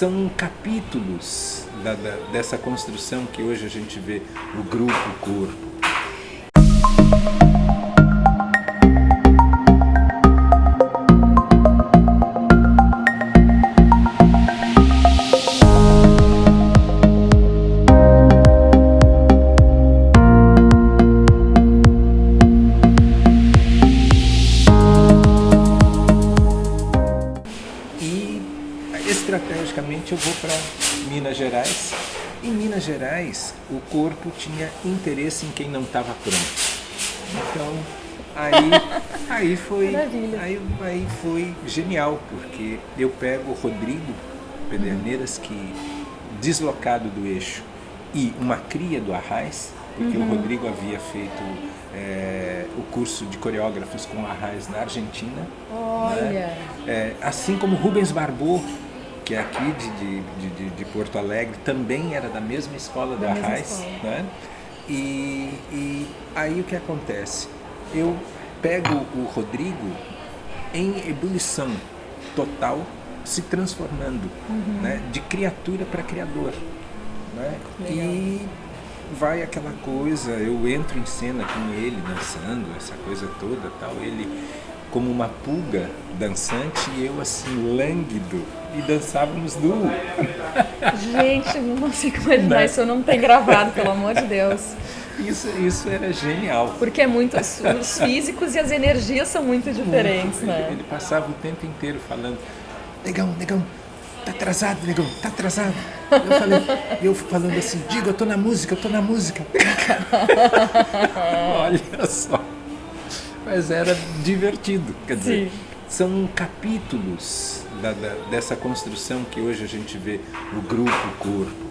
são capítulos da, da, dessa construção que hoje a gente vê o grupo estrategicamente eu vou para Minas Gerais. Em Minas Gerais, o corpo tinha interesse em quem não estava pronto. Então, aí, aí, foi, aí, aí foi genial, porque eu pego o Rodrigo Pederneiras, que deslocado do eixo, e uma cria do Arraiz, porque uhum. o Rodrigo havia feito é, o curso de coreógrafos com Arraiz na Argentina. Olha! Né? É, assim como Rubens Barbot, que é aqui de, de, de, de, Porto Alegre, também era da mesma escola da, da Arraiz. Né? E, e aí o que acontece? Eu pego o Rodrigo em ebulição total, se transformando uhum. né? de criatura para criador. Né? E vai aquela coisa, eu entro em cena com ele dançando, essa coisa toda tal, ele como uma pulga dançante e eu assim, lânguido, e dançávamos nu. Gente, não consigo imaginar, não. isso não tem gravado, pelo amor de Deus. Isso, isso era genial. Porque é muito, os físicos e as energias são muito diferentes, muito. né? Ele, ele passava o tempo inteiro falando, negão, negão, tá atrasado, negão, tá atrasado. Eu falei, eu falando assim, diga, eu tô na música, eu tô na música. Olha só mas era divertido. Quer dizer, Sim. são capítulos da, da, dessa construção que hoje a gente vê o grupo corpo.